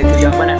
itu yang mana?